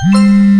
Mm-hmm.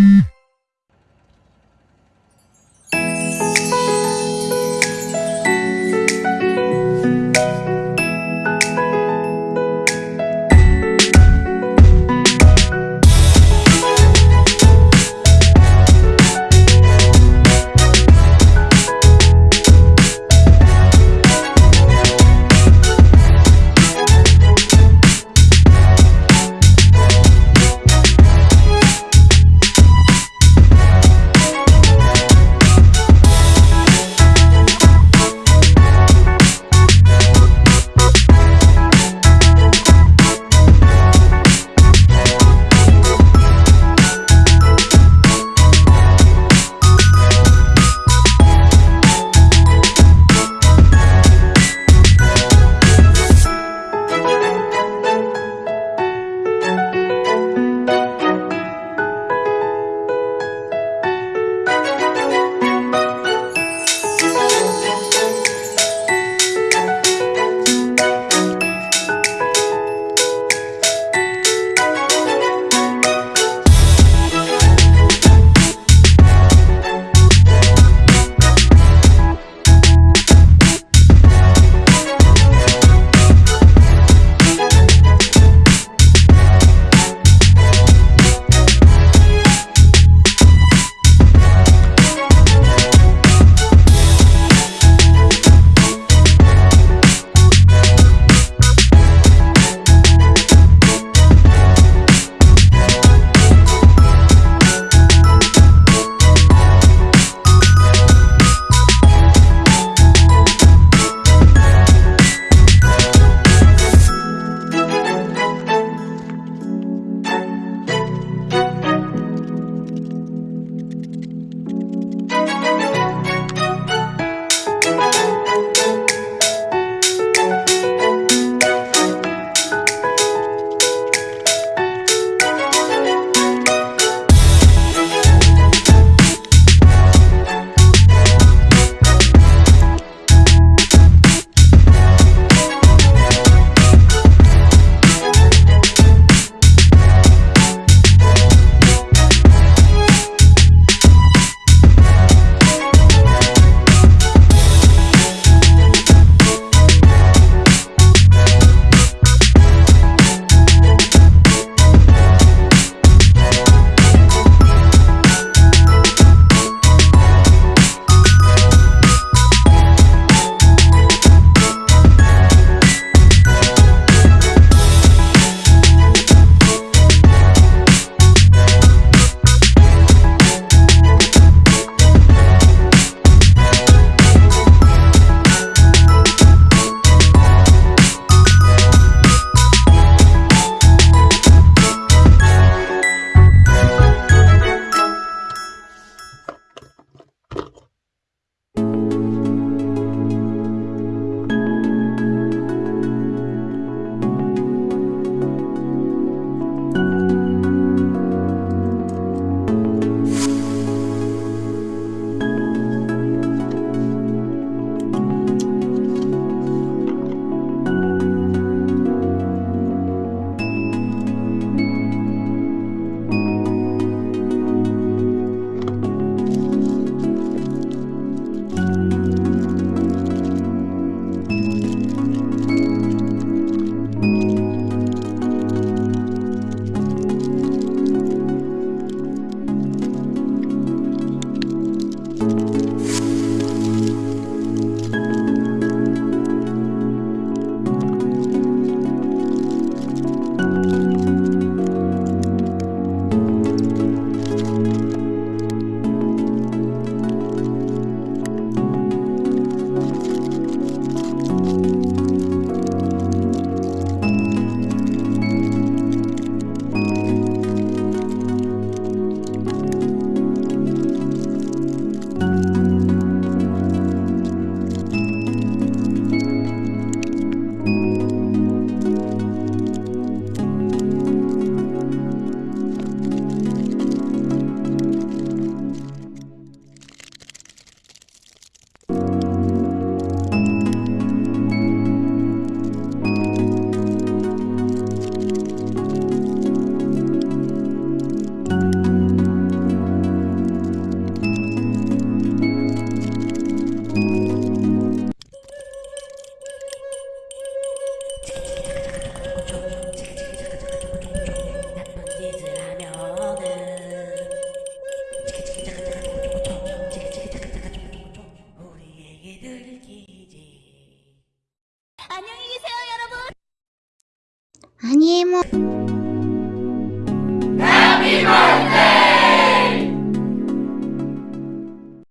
アニエモン。